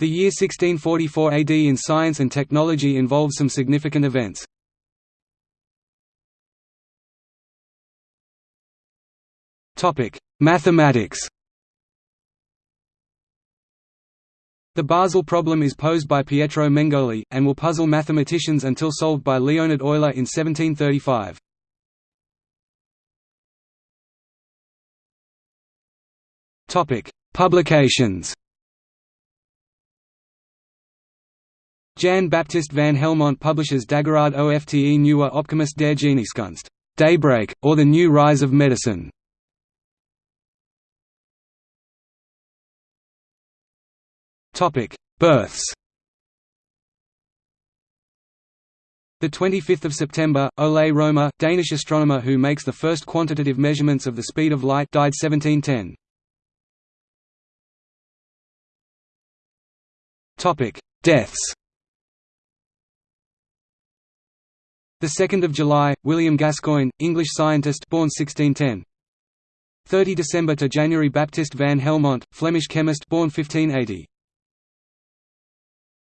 The year 1644 AD in science and technology involves some significant events. Mathematics The Basel problem is posed by Pietro Mengoli, and will puzzle mathematicians until solved by Leonhard Euler in 1735. Publications Jan Baptist van Helmont publishes Dageraad Ofte Nieuwe Opkomst der Geneeskunst Daybreak, or the New Rise of Medicine. Topic: Births The 25th of September, Ole Romer, Danish astronomer who makes the first quantitative measurements of the speed of light, died 1710. Topic: Deaths. The 2nd of July, William Gascoigne, English scientist, born 1610. 30 December to January Baptist van Helmont, Flemish chemist, born 1580.